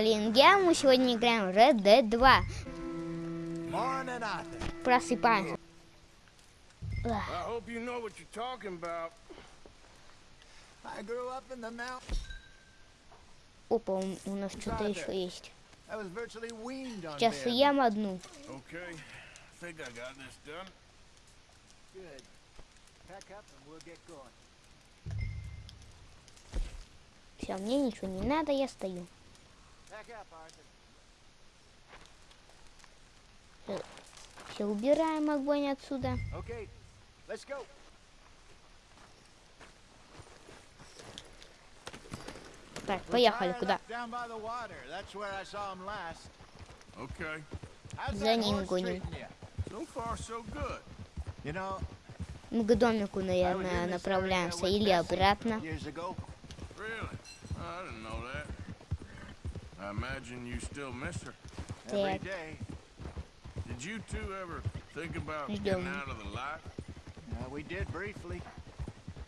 Линге, мы сегодня играем в Red Dead 2. Morning, Arthur. Просыпаемся. You know. Опа, у, у нас что-то еще есть. Сейчас съем одну. Okay, I think I got this done. Good. Pack up and we'll get going. Все, мне ничего не надо, я стою. Все, убираем огонь отсюда. Okay, let's go. Так, поехали, куда? Okay, За ним гоним. Мы к домику, наверное, направляемся. Или обратно. Really? I imagine you still miss her. Every day. Did you two ever think about He's getting out of the life? Uh, we did briefly.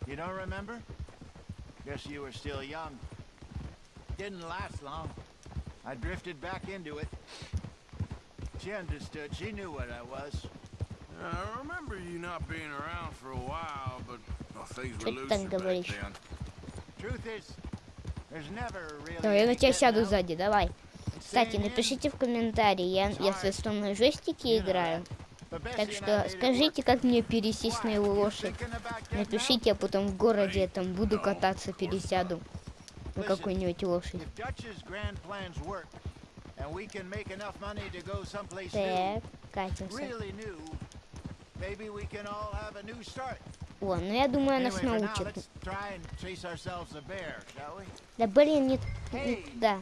You don't remember? Guess you were still young. Didn't last long. I drifted back into it. She understood. She knew what I was. Yeah, I remember you not being around for a while, but well, things were loose back then. Truth is, Давай, я на тебя сяду сзади, давай. Кстати, напишите в комментарии, я, я в свистом жестике играю. Так что скажите, как мне пересесть на его лошадь. Напишите, а потом в городе там буду кататься, пересяду на какую-нибудь лошадь. Так, катимся. О, ну я думаю, она нас научит. Да блин, нет, нет, да.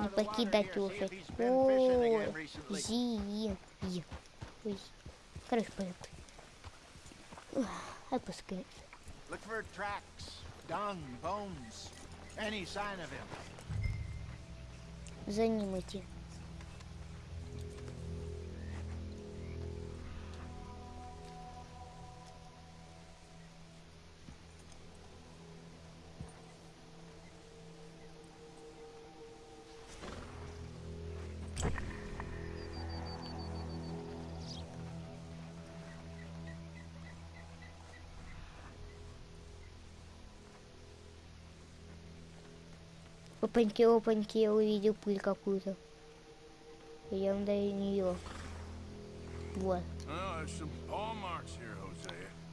Не покидать лошадь. Ой, зи, и. Ой. Поехали. Ух, Отпускай. Look for tracks, dung, bones, any sign of him. За ним идти. Опаньки, опаньки, я увидел пыль какую-то. Я до нее. Вот.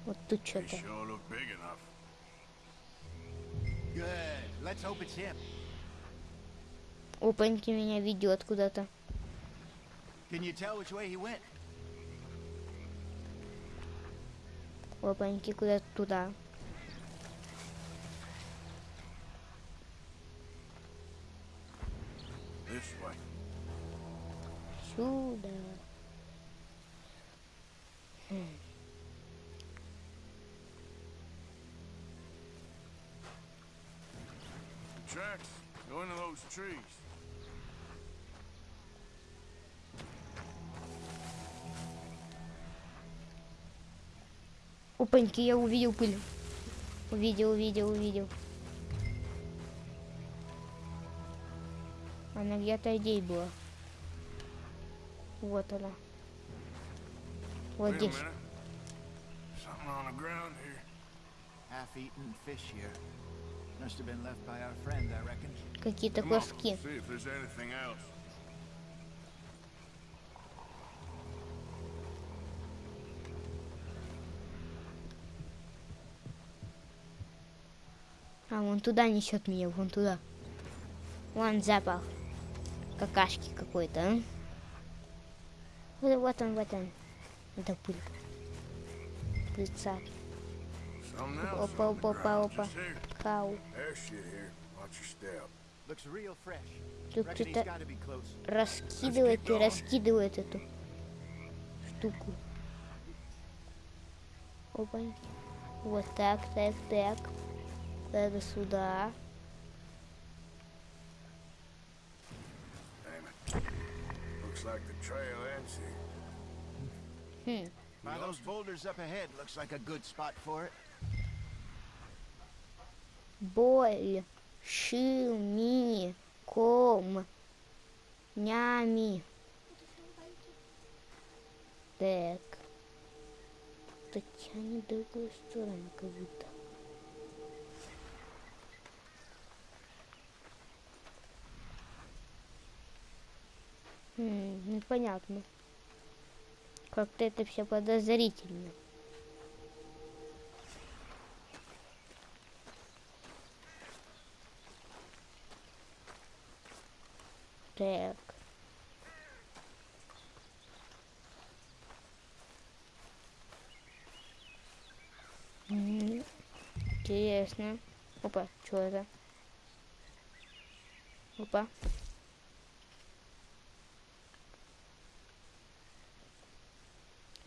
Вот тут что-то. Опаньки меня ведет куда-то. Can you tell which way he went? Опаньки куда-то туда. Way. Сюда. Tracks go into those trees. Опаньки, я увидел пыль. Увидел, увидел, увидел. Она где-то здесь была. Вот она. Вот здесь. Какие-то куски. А, вон туда несет меня, вон туда. Вон запах. Какашки какой-то, а? Вот, он, вот он. Это пыль. Пыльца. Опа, опа, опа, опа. fresh. Тут кто-то раскидывает и раскидывает эту штуку. Опа. Вот так, так, так. Это сюда. like the trail ends here. Хм. By those boulders up ahead, looks like a good spot for it. Боль. шими, ком, нями. Так. Это тянет в другую сторону, как будто. Непонятно. Как-то это все подозрительно. Так. Интересно. Опа, что это? Опа.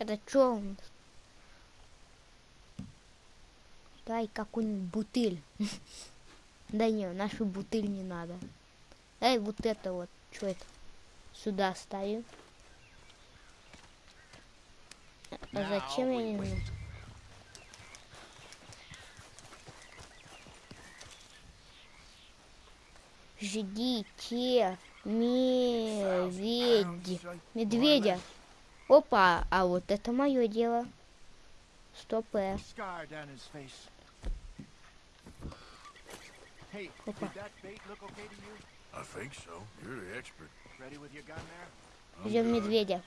Это что у нас? Дай какую-нибудь бутыль. Да не, нашу бутыль не надо. Дай вот это вот. Что это? Сюда ставим. А зачем я не знаю? Ждите медведь. Медведя. Опа, а вот это мое дело. Стоп, э. Hey, Опа. good. медведя.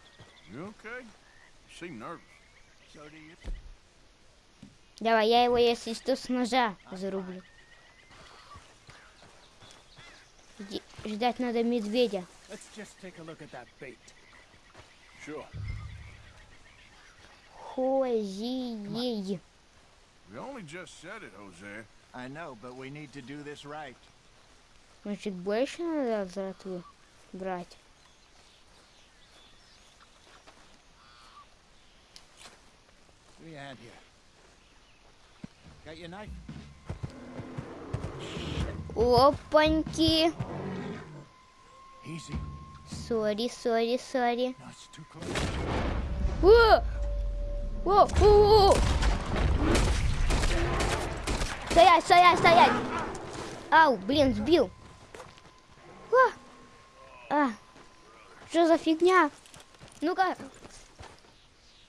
Давай, я его, если что, с ножа зарублю. Ждать надо медведя. Let's just take a look at that bait. Sure. Хозией. We only just said it, Jose. I know, but we need to do this right. Значит, больше надо жратвы брать. Give me a hand here. Got your knife? Опаньки. Easy. Сори, сори, сори. No, it's too close. О! О, о, о! Стоять, стоять, стоять! Ау, блин, сбил. А, а, что за фигня? Ну-ка.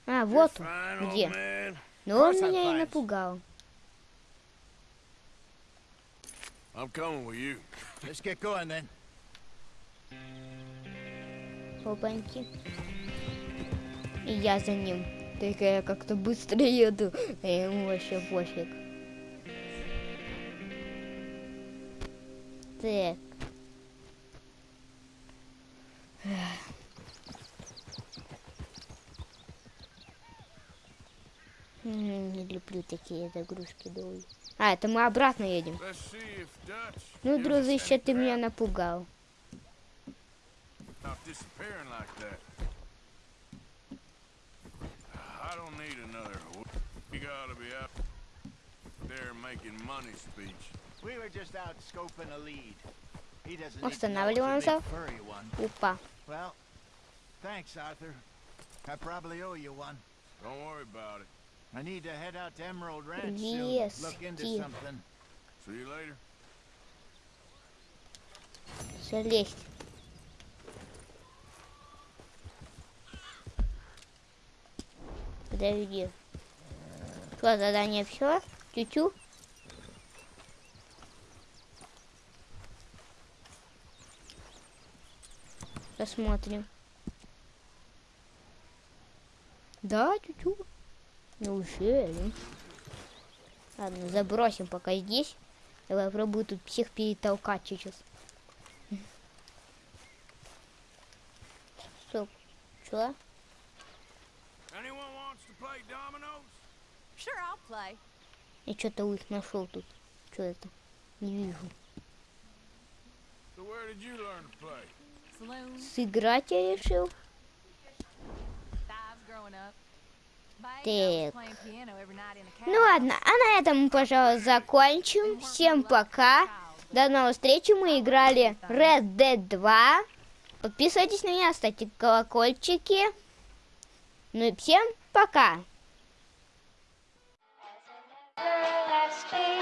А, вот он. Где? Но он Course I'm меня и напугал. I'm coming with you. Let's get going then. Опаньки. И я за ним. Только я как-то быстро еду. А ему вообще пофиг. Так. Не люблю такие загрузки долгие. А, это мы обратно едем. Ну, any ты меня напугал. Don't need another. You gotta be there making money speech. We were just out scoping a lead. He doesn't What's the now on himself? Opa. Well, thanks, Arthur. I probably owe you one. Don't worry about it. I need to head out to Emerald Ranch yes, soon. Look into something. See you later. Schlecht. Подожди. Что, задание все? Тю-тю? Посмотрим. Да, тю-тю. Неужели? Ладно, забросим пока здесь. Давай попробую тут всех перетолкать сейчас. Стоп. Чё? Я что-то их нашел тут. Что это? Не вижу. So where did you learn to play? Saloon, Сыграть я решил. Так. Ну ладно, а на этом мы, пожалуй, закончим. Всем пока. До новой встречи. Мы играли Red Dead 2. Подписывайтесь на меня, ставьте колокольчики. Ну и всем пока! Never,